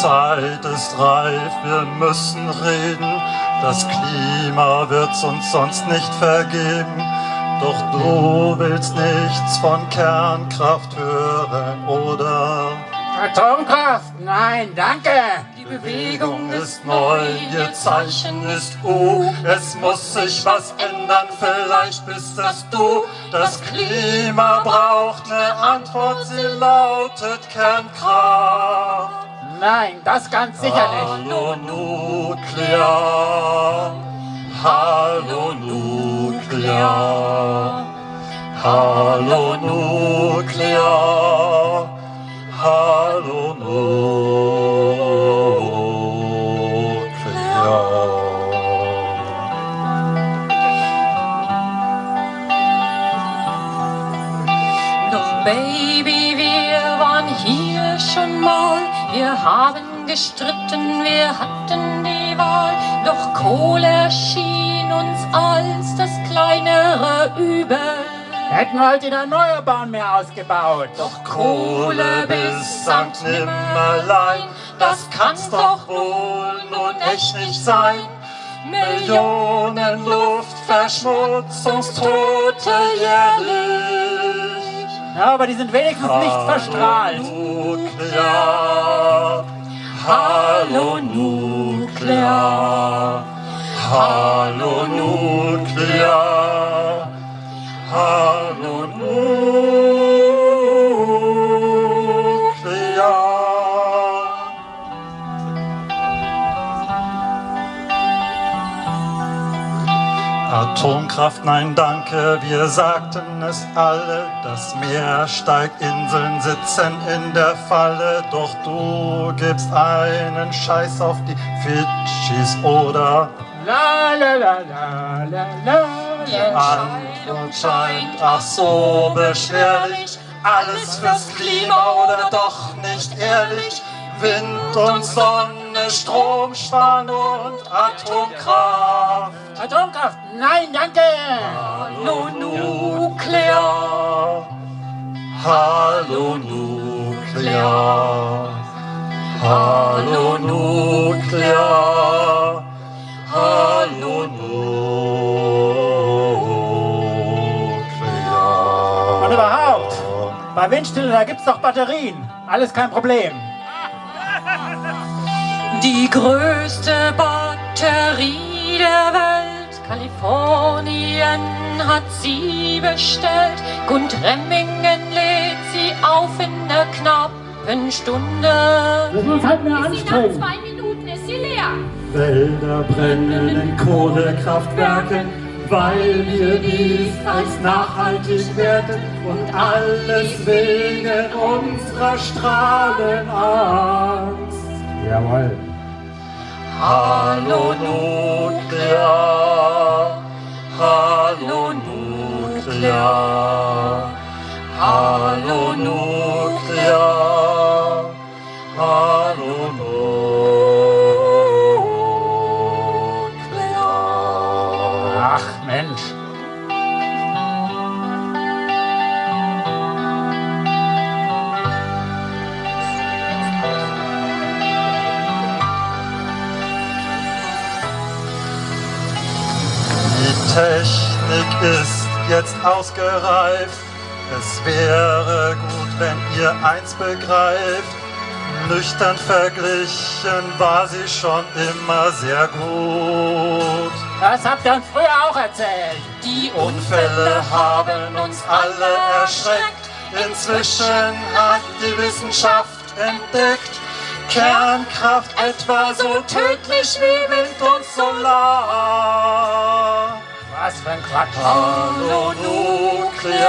Zeit ist reif, wir müssen reden. Das Klima wird's uns sonst nicht vergeben. Doch du willst nichts von Kernkraft hören, oder? Atomkraft? Nein, danke. Die Bewegung ist neu, ihr Zeichen ist U. Es muss sich was ändern, vielleicht bist es du. Das Klima braucht eine Antwort, sie lautet Kernkraft. Nein, das ganz sicher nicht. Hallo Nuklear, Hallo Nuklear, Hallo Nuklear, Hallo Nuklear. Baby, hier schon mal. Wir haben gestritten, wir hatten die Wahl. Doch Kohle erschien uns als das kleinere Übel. Hätten halt die Erneuerbaren mehr ausgebaut. Doch Kohle bis Sankt Nimmerlein, das kann's doch wohl nun echt nicht sein. Millionen Luftverschmutzungstote jährlich. Ja, aber die sind wenigstens nicht verstrahlt. Nuklear, Hallo Nuklear, Hallo Nuklear, Atomkraft, nein danke, wir sagten es alle, das Meer steigt, Inseln sitzen in der Falle, doch du gibst einen Scheiß auf die Fidschis oder? La la la la la la Die. Antwort scheint ach so beschwerlich, alles fürs Klima oder doch nicht ehrlich, Wind und Sonne, Strom, Spannung und Atomkraft. Atomkraft? Nein, danke. Hallo Nuklear, Hallo Nuklear, Hallo Nuklear, Hallo Nuklear. Und überhaupt, bei Windstille, da gibt's doch Batterien. Alles kein Problem. Die größte Batterie der Welt. Kalifornien hat sie bestellt. Gund Remmingen lädt sie auf in einer knappen Stunde. Das halt mehr Sie nach zwei Minuten ist sie leer. Wälder brennen in Kohlekraftwerken, weil wir dies als nachhaltig werten und alles wegen unserer Strahlenangst. Jawohl. Hallo Nuklear, Hallo Nuklear, Hallo Nuklear, Hallo Nuklear. Ach Mensch. Technik ist jetzt ausgereift. Es wäre gut, wenn ihr eins begreift. Nüchtern verglichen war sie schon immer sehr gut. Das habt ihr uns früher auch erzählt. Die Unfälle haben uns alle erschreckt. Inzwischen hat die Wissenschaft entdeckt, Kernkraft etwa so tödlich wie Wind und Solar. Aspen quack. Hallo Nuklear,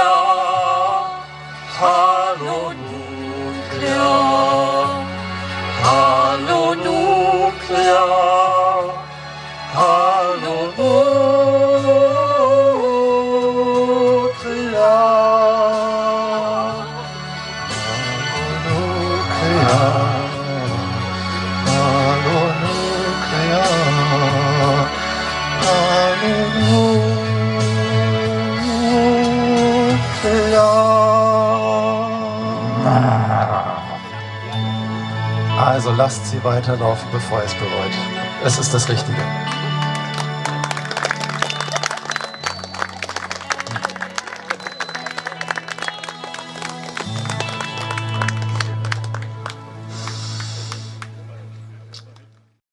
Hallo Nuklear. Also lasst sie weiterlaufen, bevor ihr es bereut. Es ist das Richtige.